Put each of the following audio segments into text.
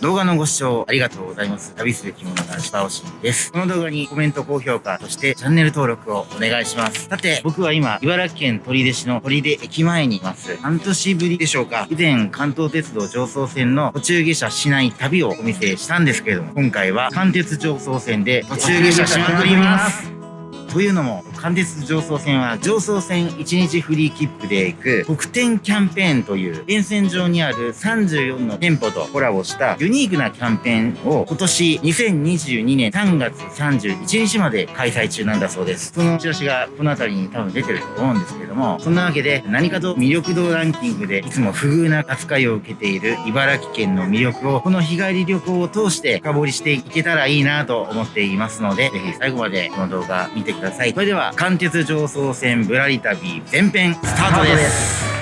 動画のご視聴ありがとうございます。旅する着物男子バオシンです。この動画にコメント、高評価、そしてチャンネル登録をお願いします。さて、僕は今、茨城県取手市の取手駅前にいます。半年ぶりでしょうか。以前、関東鉄道上層線の途中下車しない旅をお見せしたんですけれども、今回は関鉄上層線で途中下車しまくります。というのも、関鉄上層線は上層線1日フリー切符で行く特典キャンペーンという沿線上にある34の店舗とコラボしたユニークなキャンペーンを今年2022年3月31日まで開催中なんだそうです。そのチラシがこの辺りに多分出てると思うんですけれども、そんなわけで何かと魅力度ランキングでいつも不遇な扱いを受けている茨城県の魅力をこの日帰り旅行を通して深掘りしていけたらいいなと思っていますので、ぜひ最後までこの動画見てください。ください。それでは、関鉄上層線ぶらり旅前編スタートです。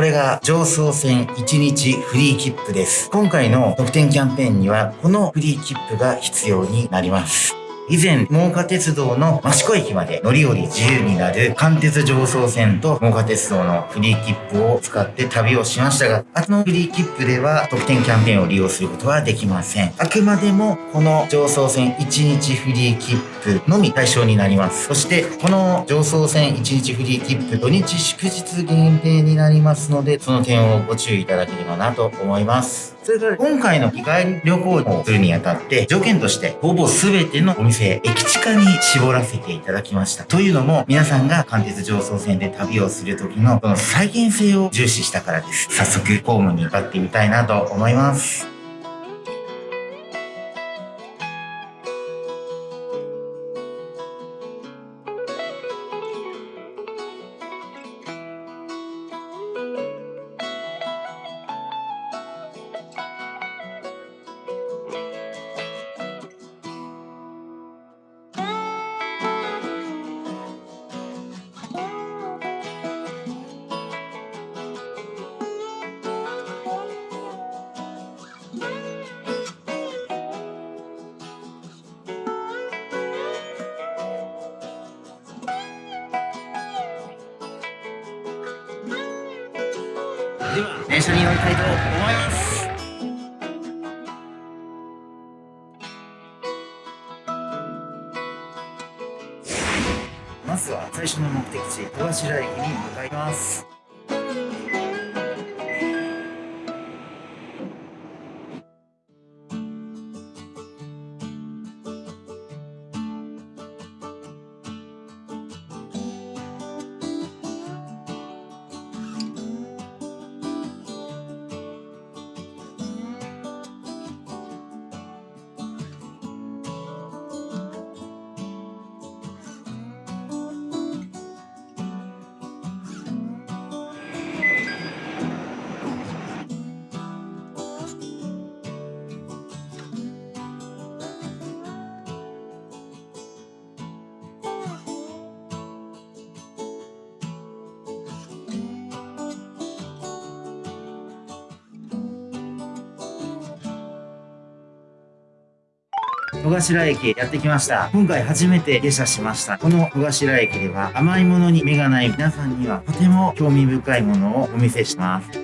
これが上層線1日フリー切符です。今回の特典キャンペーンにはこのフリー切符が必要になります。以前、真岡鉄道の益子駅まで乗り降り自由になる関鉄上層線と真岡鉄道のフリー切符を使って旅をしましたが、あのフリー切符では特典キャンペーンを利用することはできません。あくまでもこの上層線1日フリー切符のみ対象になります。そして、この上層線1日フリー切符土日祝日限定になりますので、その点をご注意いただければなと思います。それから今回の日帰り旅行をするにあたって条件としてほぼ全てのお店駅地下に絞らせていただきました。というのも皆さんが関鉄上層線で旅をする時のその再現性を重視したからです。早速ホームに向かってみたいなと思います。電車に乗りたいと思いますまずは最初の目的地戸頭駅に向かいます。戸頭駅やってきました。今回初めて下車しました。この戸頭駅では甘いものに目がない皆さんにはとても興味深いものをお見せします。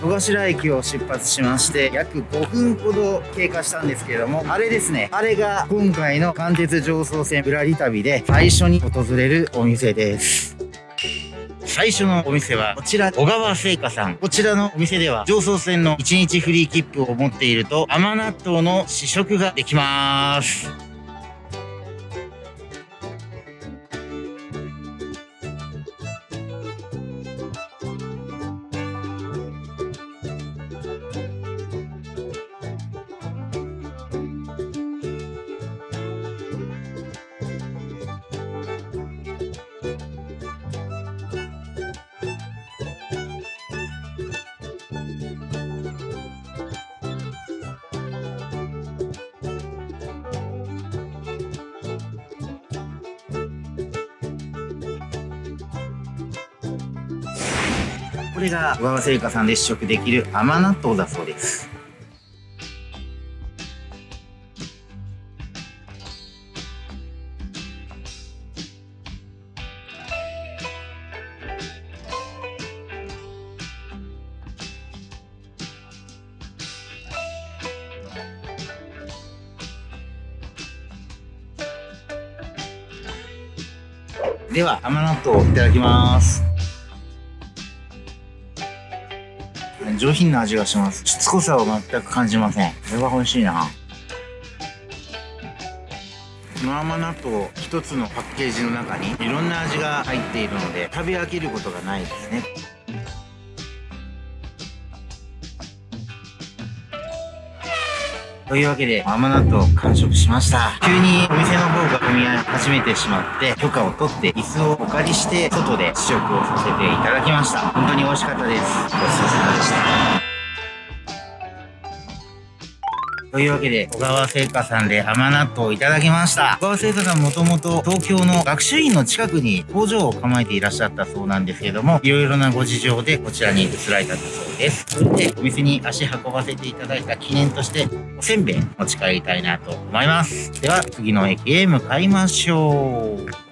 戸頭駅を出発しまして約5分ほど経過したんですけれどもあれですねあれが今回の関鉄上層線ぶらり旅で最初に訪れるお店です。最初のお店はこちら小川製菓さん。こちらのお店では上層線の1日フリー切符を持っていると甘納豆の試食ができます。これが小川製菓さんで試食できる甘納豆だそうです。では甘納豆いただきます。上品な味がします。しつこさを全く感じません。これは美味しいな。この甘納豆一つのパッケージの中にいろんな味が入っているので食べ飽きることがないですねというわけで甘納豆を完食しました。急にお店の方が混み合い始めてしまって許可を取って椅子をお借りして外で試食をさせていただきました。本当に美味しかったです。ごちそうさまでした。というわけで、小川製菓さんで甘納豆をいただきました。小川製菓さんもともと東京の学習院の近くに工場を構えていらっしゃったそうなんですけども、いろいろなご事情でこちらに移られたんだそうです。それで、お店に足運ばせていただいた記念として、おせんべい持ち帰りたいなと思います。では、次の駅へ向かいましょう。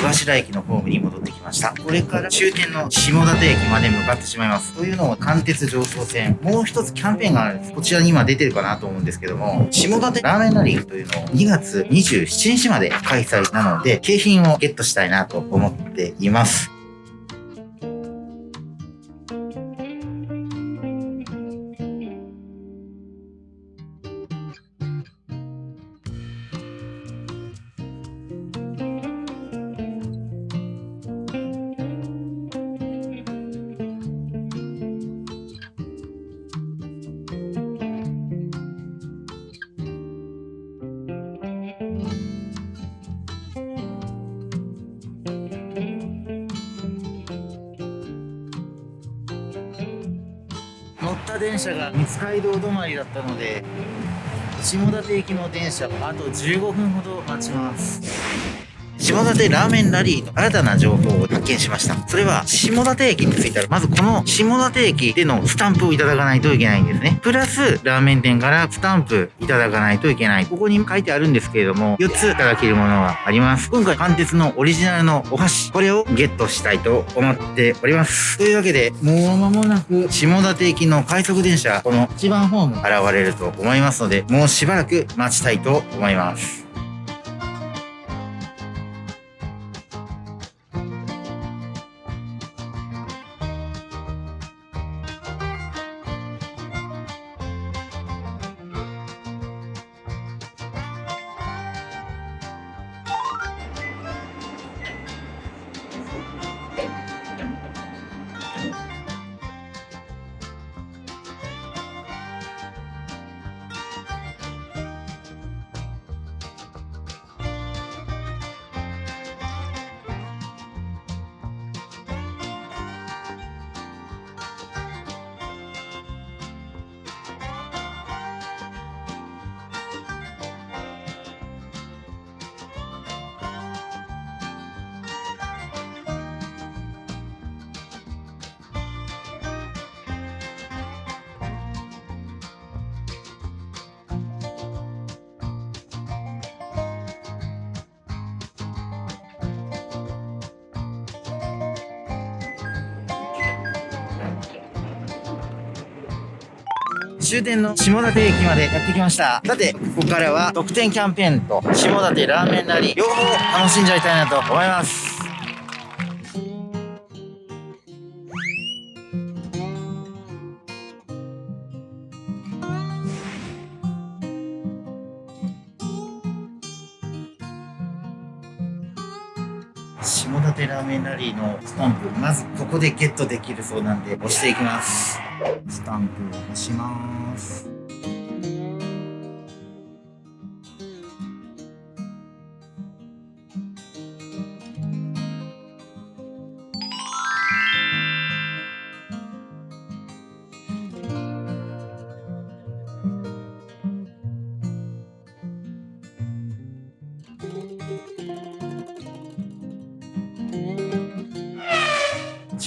戸頭駅のホームに戻ってきました。これから終点の下館駅まで向かってしまいます。というのも、関鉄上層線、もう一つキャンペーンがあるんです。こちらに今出てるかなと思うんですけども、下館ラーメンラリーというのを2月27日まで開催なので、景品をゲットしたいなと思っています。電車が三街道止まりだったので下館駅の電車をあと15分ほど待ちます。下館ラーメンラリーの新たな情報を発見しました。それは、下館駅に着いたら、まずこの下館駅でのスタンプをいただかないといけないんですね。プラス、ラーメン店からスタンプいただかないといけない。ここに書いてあるんですけれども、4ついただけるものがあります。今回、関鉄のオリジナルのお箸、これをゲットしたいと思っております。というわけで、もう間もなく、下館駅の快速電車、この一番ホーム現れると思いますので、もうしばらく待ちたいと思います。終点の下館駅までやってきました。さてここからは特典キャンペーンと下館ラーメンなり両方楽しんじゃいたいなと思います。下館ラーメンラリーのスタンプまずここでゲットできるそうなんで押していきます。スタンプを押します。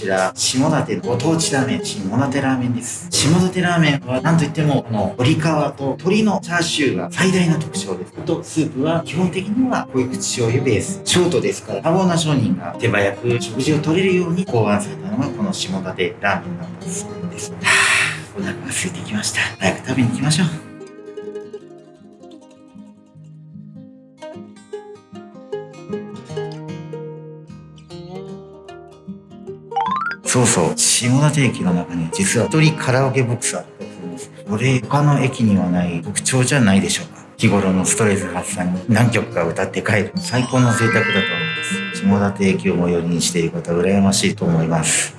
ちら、下館ご当地ラーメン、下館ラーメンです。下館ラーメンは、なんといっても、この鶏皮と鶏のチャーシューが最大の特徴です。あと、スープは基本的には濃い口醤油ベース。ショートですから、多忙な商人が手早く食事を取れるように考案されたのが、この下館ラーメンなんです。はぁ、お腹が空いてきました。早く食べに行きましょう。そうそう、下館駅の中に実は一人カラオケボックスあったりするんです。これ、他の駅にはない特徴じゃないでしょうか。日頃のストレス発散に何曲か歌って帰る。最高の贅沢だと思います。下館駅を最寄りにしている方羨ましいと思います。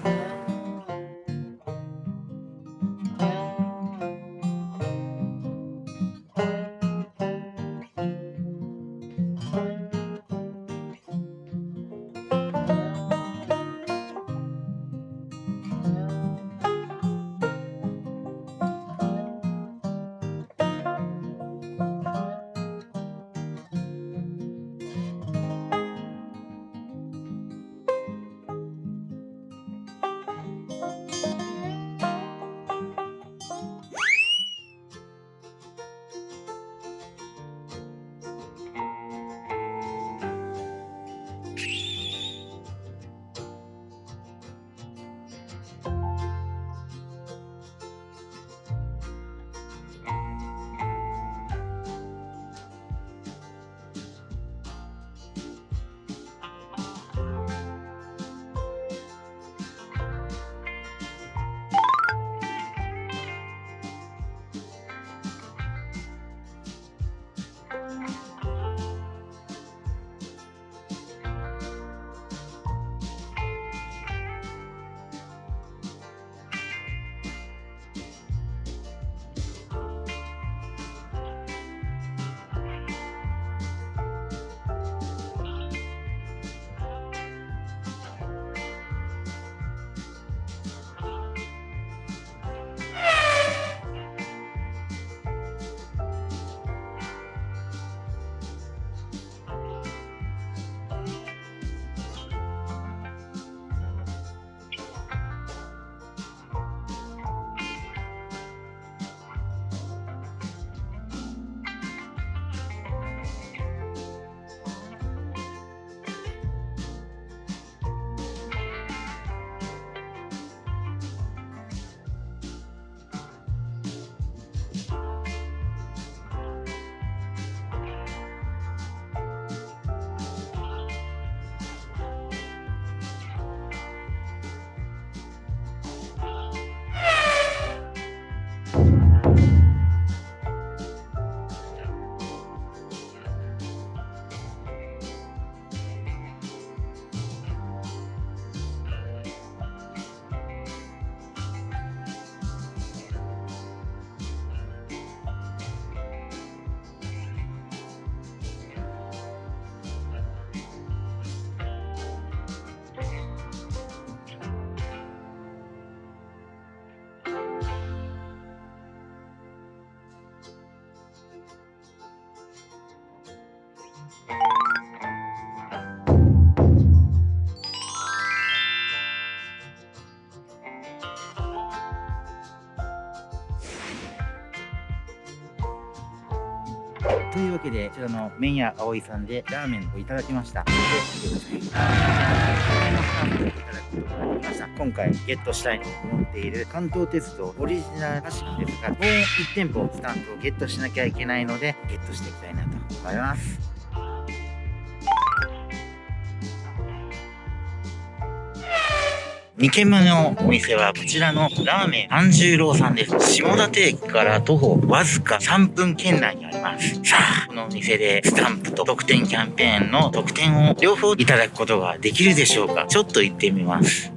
わけで、こちらの麺屋葵さんでラーメンをいただきました。で、見てください。いただきことができました。今回ゲットしたいと思っている関東鉄道オリジナルらしいですが、もう1店舗スタンプをゲットしなきゃいけないので、ゲットしていきたいなと思います。2軒目のお店はこちらのラーメン半十郎さんです。下館駅から徒歩わずか3分圏内にあります。さあ、このお店でスタンプと特典キャンペーンの特典を両方いただくことができるでしょうか？ちょっと行ってみます。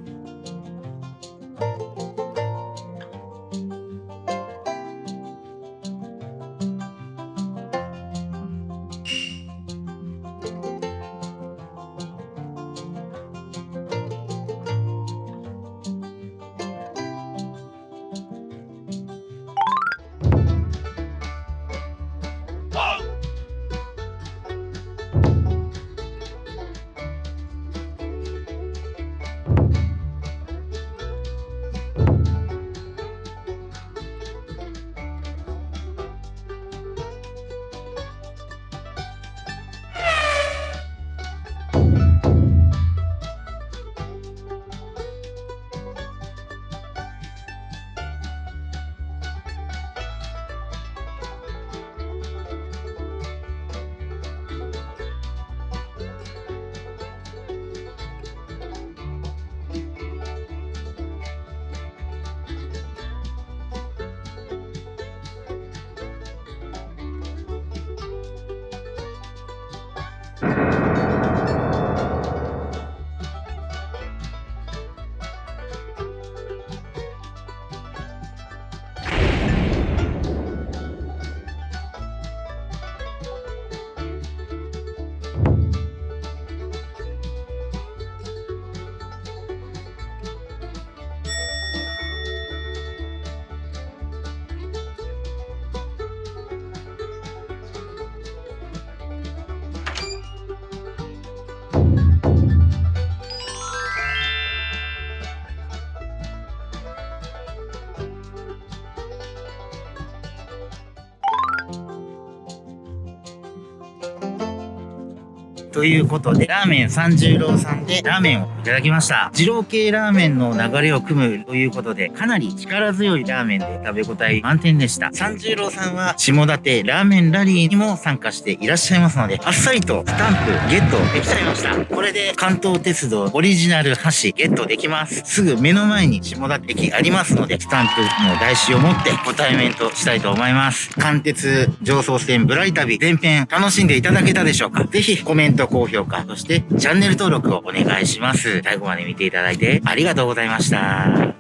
ということで、ラーメン三十郎さんでラーメンをいただきました。二郎系ラーメンの流れを組むということで、かなり力強いラーメンで食べ応え満点でした。三十郎さんは、下館ラーメンラリーにも参加していらっしゃいますので、あっさりとスタンプゲットできちゃいました。これで関東鉄道オリジナル箸ゲットできます。すぐ目の前に下館駅ありますので、スタンプの台紙を持ってご対面としたいと思います。関鉄上層線ぶらり旅前編楽しんでいただけたでしょうか？ぜひコメント高評価、そしてチャンネル登録をお願いします。最後まで見ていただいてありがとうございました。